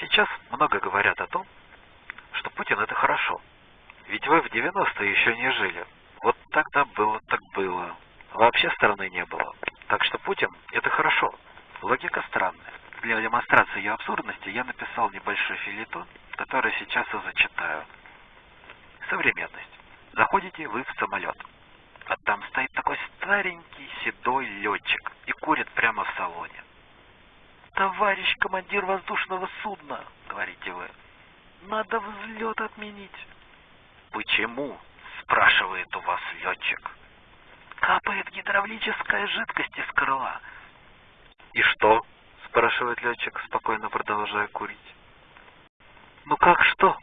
Сейчас много говорят о том, что Путин это хорошо. Ведь вы в 90-е еще не жили. Вот тогда было так было. Вообще страны не было. Так что Путин это хорошо. Логика странная. Для демонстрации ее абсурдности я написал небольшой филитон, который сейчас и зачитаю. Современность. Заходите вы в самолет. А там стоит такой старенький седой летчик и курит прямо в салоне. «Товарищ командир воздушного судна», — говорите вы, — «надо взлет отменить». «Почему?» — спрашивает у вас летчик. «Капает гидравлическая жидкость из крыла». «И что?» — спрашивает летчик, спокойно продолжая курить. «Ну как что?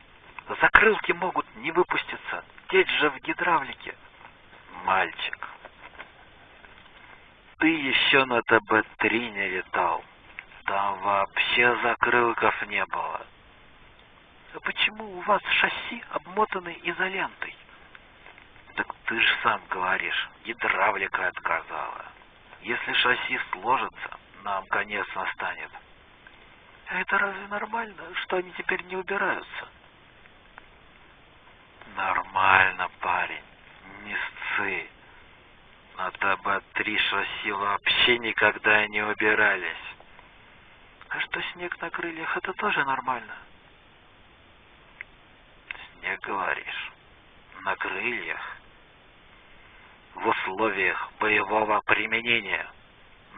Закрылки могут не выпуститься, течь же в гидравлике». «Мальчик, ты еще на ТБ-3 не летал. Там вообще закрылков не было. А почему у вас шасси обмотаны изолентой? Так ты же сам говоришь, гидравлика отказала. Если шасси сложится, нам конец настанет. А это разве нормально, что они теперь не убираются? Нормально, парень, не сцы. На ТБ-3 шасси вообще никогда не убирались. А что снег на крыльях, это тоже нормально? Снег, говоришь, на крыльях? В условиях боевого применения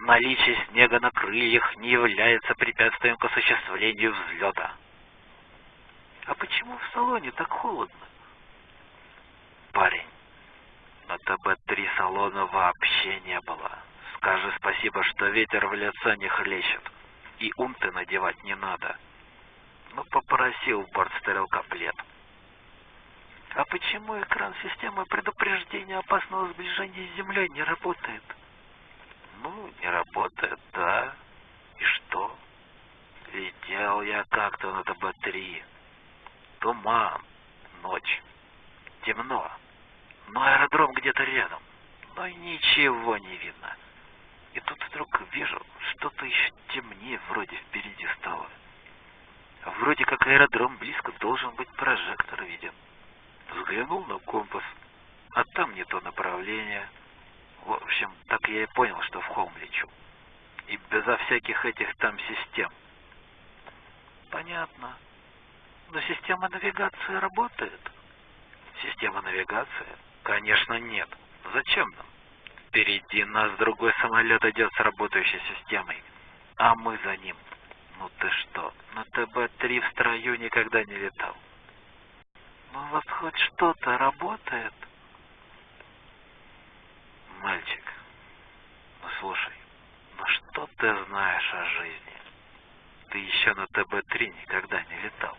наличие снега на крыльях не является препятствием к осуществлению взлета. А почему в салоне так холодно? Парень, на ТБ-3 салона вообще не было. Скажи спасибо, что ветер в лицо не хлещет и унты надевать не надо. Ну, попросил бортстрелка плед. А почему экран системы предупреждения опасного сближения с Землей не работает? Ну, не работает, да. И что? Летел я как-то на ТБ-3. Туман, ночь, темно. Но аэродром где-то рядом. Но ничего не видно. И тут вдруг вижу, что-то еще темнее вроде впереди стало. Вроде как аэродром близко должен быть прожектор виден. Взглянул на компас, а там не то направление. В общем, так я и понял, что в холм лечу. И безо всяких этих там систем. Понятно. Но система навигации работает? Система навигации? Конечно, нет. Зачем нам? Впереди нас другой самолет идет с работающей системой, а мы за ним. Ну ты что, на ТБ-3 в строю никогда не летал. Ну у вас хоть что-то работает? Мальчик, ну слушай, ну что ты знаешь о жизни? Ты еще на ТБ-3 никогда не летал.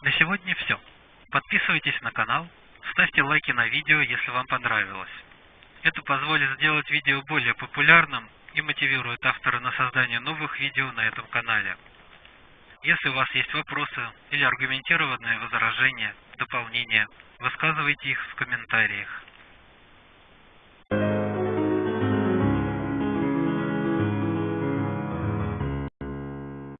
На сегодня все. Подписывайтесь на канал, Ставьте лайки на видео, если вам понравилось. Это позволит сделать видео более популярным и мотивирует автора на создание новых видео на этом канале. Если у вас есть вопросы или аргументированные возражения, дополнения, высказывайте их в комментариях.